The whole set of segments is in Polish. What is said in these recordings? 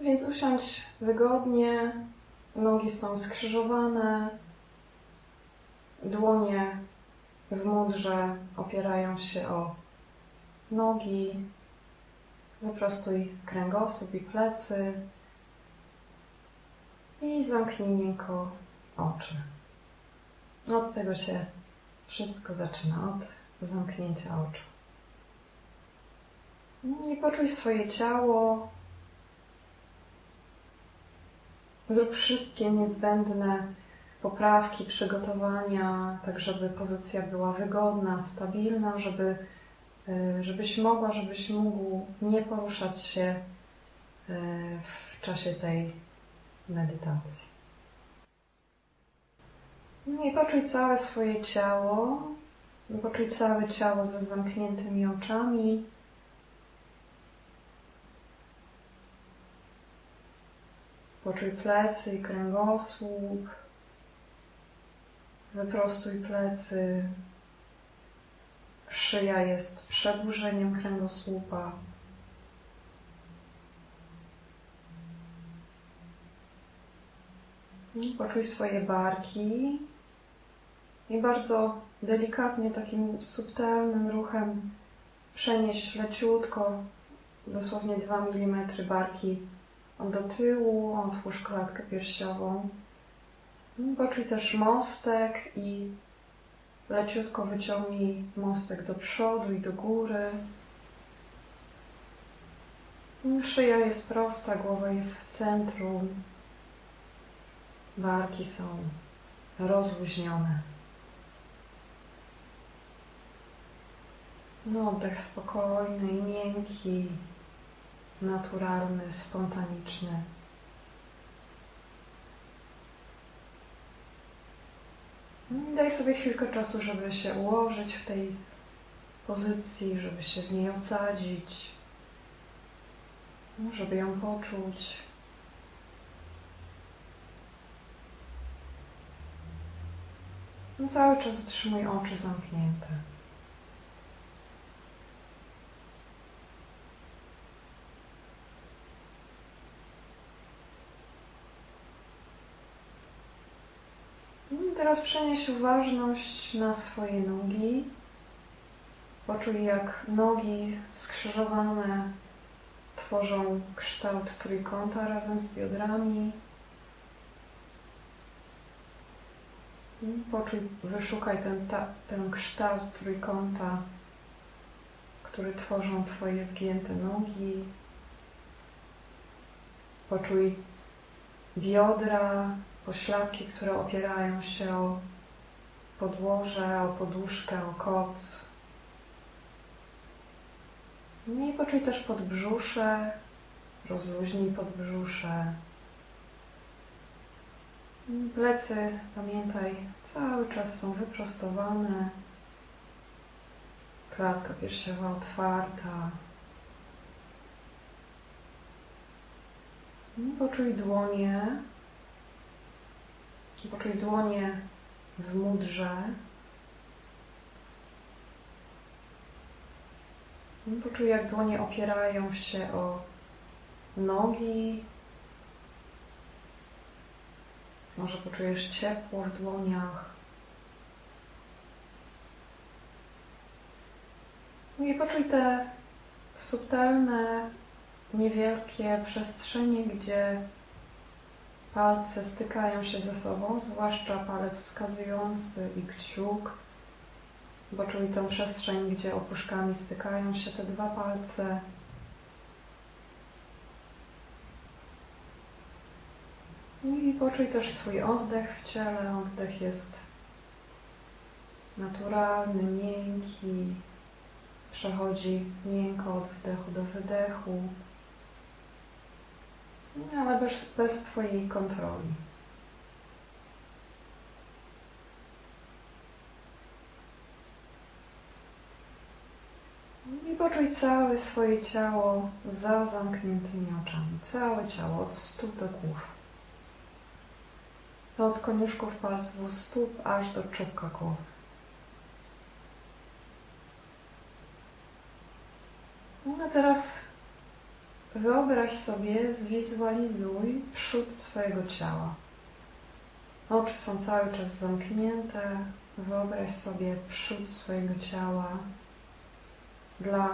Więc usiądź wygodnie, nogi są skrzyżowane, dłonie w mudrze opierają się o nogi, wyprostuj kręgosłup i plecy i zamknij miękko oczy. Od tego się wszystko zaczyna, od zamknięcia oczu. I poczuj swoje ciało. Zrób wszystkie niezbędne poprawki, przygotowania, tak żeby pozycja była wygodna, stabilna, żeby, e, żebyś mogła, żebyś mógł nie poruszać się e, w czasie tej medytacji. No i poczuj całe swoje ciało. Poczuj całe ciało ze zamkniętymi oczami. Poczuj plecy i kręgosłup. Wyprostuj plecy. Szyja jest przedłużeniem kręgosłupa. Poczuj swoje barki i bardzo delikatnie, takim subtelnym ruchem przenieś leciutko, dosłownie 2 mm barki do tyłu, otwórz klatkę piersiową. Poczuj też mostek i leciutko wyciągnij mostek do przodu i do góry. Szyja jest prosta, głowa jest w centrum. Barki są rozluźnione. No, oddech spokojny i miękki, naturalny, spontaniczny. Daj sobie chwilkę czasu, żeby się ułożyć w tej pozycji, żeby się w niej osadzić, żeby ją poczuć. No cały czas utrzymuj oczy zamknięte. Teraz przenieś uważność na swoje nogi. Poczuj, jak nogi skrzyżowane tworzą kształt trójkąta razem z biodrami. Poczuj, wyszukaj ten, ta, ten kształt trójkąta, który tworzą Twoje zgięte nogi. Poczuj biodra, pośladki, które opierają się o podłoże, o poduszkę, o koc. I poczuj też podbrzusze, rozluźnij podbrzusze. Plecy, pamiętaj, cały czas są wyprostowane. Klatka piersiowa otwarta. Poczuj dłonie, Poczuj dłonie w mudrze. Poczuj, jak dłonie opierają się o nogi. Może poczujesz ciepło w dłoniach. I poczuj te subtelne, niewielkie przestrzenie, gdzie Palce stykają się ze sobą, zwłaszcza palec wskazujący i kciuk, bo czuj tę przestrzeń, gdzie opuszkami stykają się te dwa palce. I poczuj też swój oddech w ciele. Oddech jest naturalny, miękki, przechodzi miękko od wdechu do wydechu ale bez, bez Twojej kontroli. I poczuj całe swoje ciało za zamkniętymi oczami. Całe ciało od stóp do głów. Od koniuszków palców stóp aż do czubka głowy. No a teraz wyobraź sobie, zwizualizuj przód swojego ciała. Oczy są cały czas zamknięte. Wyobraź sobie przód swojego ciała. Dla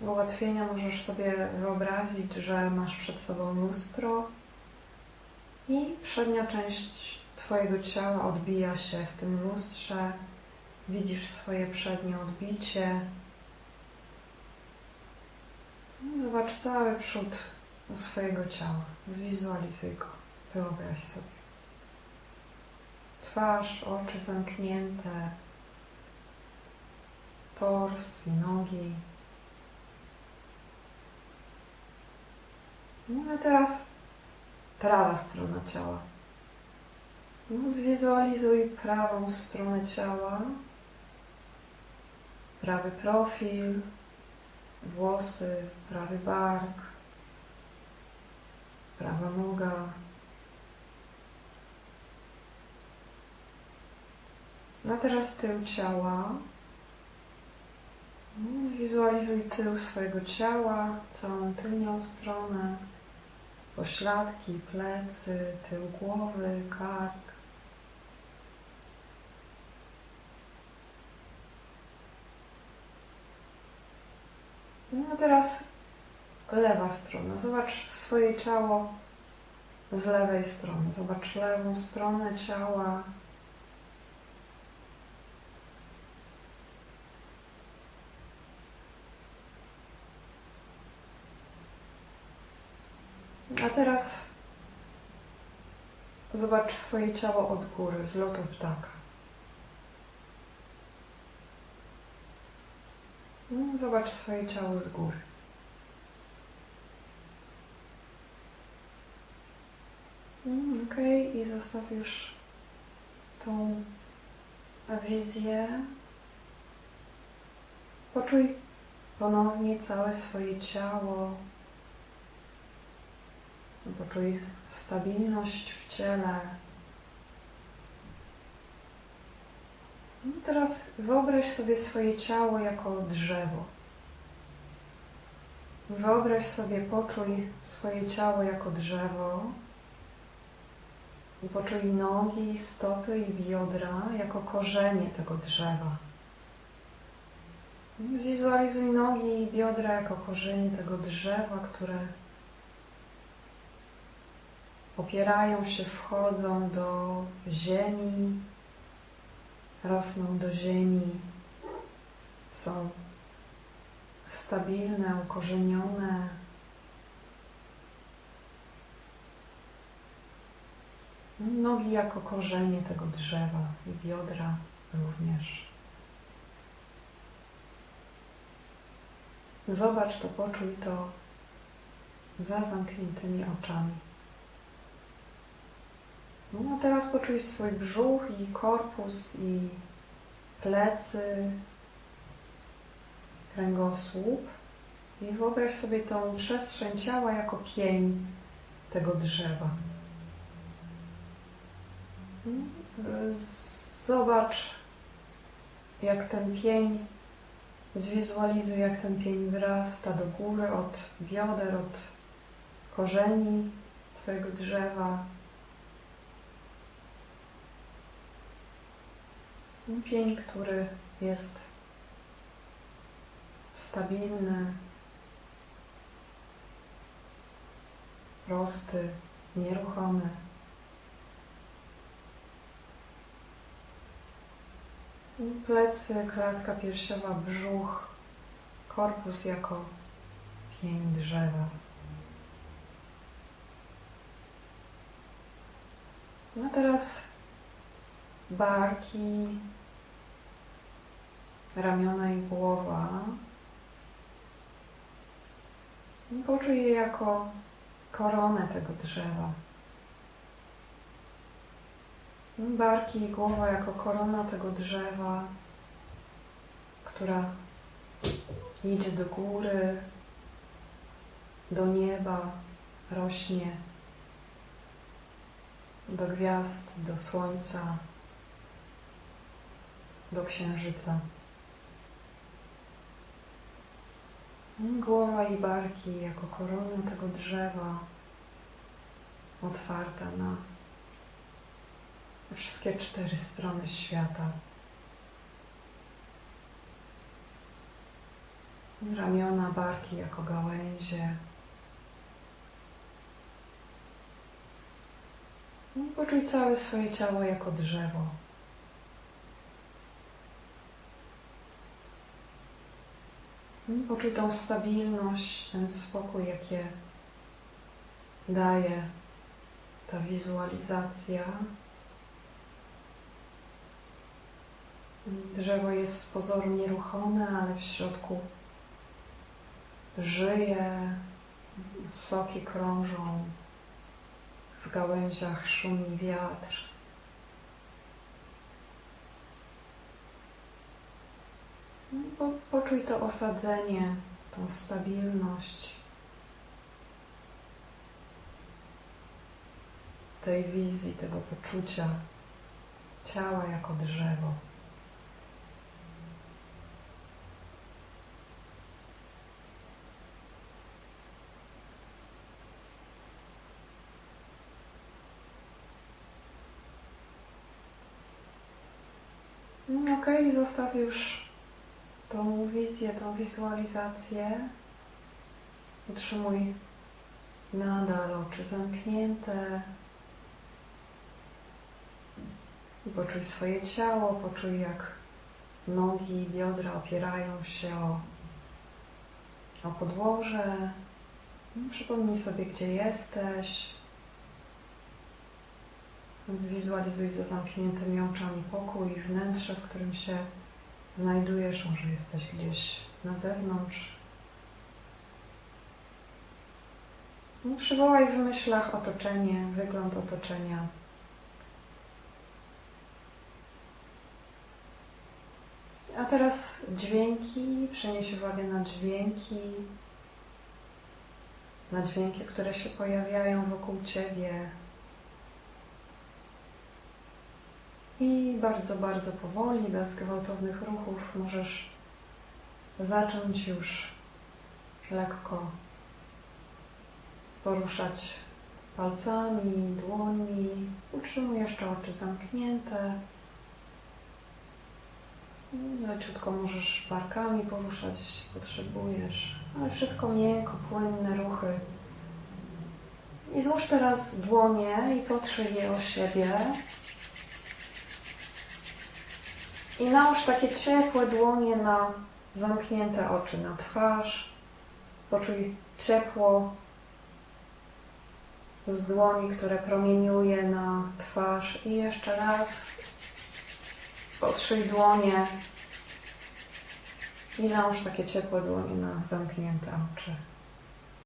ułatwienia możesz sobie wyobrazić, że masz przed sobą lustro i przednia część Twojego ciała odbija się w tym lustrze. Widzisz swoje przednie odbicie. Zobacz cały przód swojego ciała. Zwizualizuj go. Wyobraź sobie. Twarz, oczy zamknięte, tors i nogi. No a teraz prawa strona ciała. No, zwizualizuj prawą stronę ciała, prawy profil, włosy, prawy bark, prawa noga. No a teraz tył ciała. No, zwizualizuj tył swojego ciała, całą tylnią stronę, pośladki, plecy, tył głowy, kark. No teraz lewa strona. Zobacz swoje ciało z lewej strony. Zobacz lewą stronę ciała. A teraz zobacz swoje ciało od góry, z lotu ptaka. Zobacz swoje ciało z góry. Mm, ok, i zostaw już tą wizję. Poczuj ponownie całe swoje ciało. Poczuj stabilność w ciele. No teraz wyobraź sobie swoje ciało jako drzewo. Wyobraź sobie, poczuj swoje ciało jako drzewo. Poczuj nogi, stopy i biodra jako korzenie tego drzewa. Zwizualizuj nogi i biodra jako korzenie tego drzewa, które opierają się, wchodzą do ziemi, rosną do ziemi, są stabilne, ukorzenione. Nogi jako korzenie tego drzewa i biodra również. Zobacz to, poczuj to za zamkniętymi oczami. No a teraz poczuj swój brzuch i korpus i plecy, kręgosłup i wyobraź sobie tą przestrzeń ciała jako pień tego drzewa. Zobacz, jak ten pień, zwizualizuj, jak ten pień wyrasta do góry od bioder, od korzeni Twojego drzewa, Pień, który jest stabilny, prosty, nieruchomy. Plecy, klatka piersiowa, brzuch, korpus jako pień drzewa. No teraz barki, ramiona i głowa. Poczuj je jako koronę tego drzewa. Barki i głowa jako korona tego drzewa, która idzie do góry, do nieba, rośnie, do gwiazd, do słońca, do księżyca. Głowa i barki jako korona tego drzewa otwarte na wszystkie cztery strony świata. Ramiona, barki jako gałęzie. Poczuj całe swoje ciało jako drzewo. Poczuj tą stabilność, ten spokój, jakie daje ta wizualizacja. Drzewo jest z pozoru nieruchome, ale w środku żyje, soki krążą, w gałęziach szumi wiatr. No, po, poczuj to osadzenie, tą stabilność tej wizji, tego poczucia ciała jako drzewo. No, Okej, okay, zostaw już tą wizję, tą wizualizację. Utrzymuj nadal oczy zamknięte. I poczuj swoje ciało, poczuj jak nogi, biodra opierają się o, o podłoże. Przypomnij sobie, gdzie jesteś. Zwizualizuj za zamkniętymi oczami pokój i wnętrze, w którym się znajdujesz. Może jesteś gdzieś na zewnątrz. No, przywołaj w myślach otoczenie, wygląd otoczenia. A teraz dźwięki, przenieś uwagę na dźwięki, na dźwięki, które się pojawiają wokół Ciebie. I bardzo, bardzo powoli, bez gwałtownych ruchów możesz zacząć już lekko poruszać palcami, dłońmi. Utrzymuj jeszcze oczy zamknięte. Leciutko możesz barkami poruszać, jeśli potrzebujesz, ale wszystko miękko, płynne ruchy. I złóż teraz dłonie i potrzyj je o siebie. I nałóż takie ciepłe dłonie na zamknięte oczy, na twarz. Poczuj ciepło z dłoni, które promieniuje na twarz. I jeszcze raz Potrzyj dłonie i nałóż takie ciepłe dłonie na zamknięte oczy.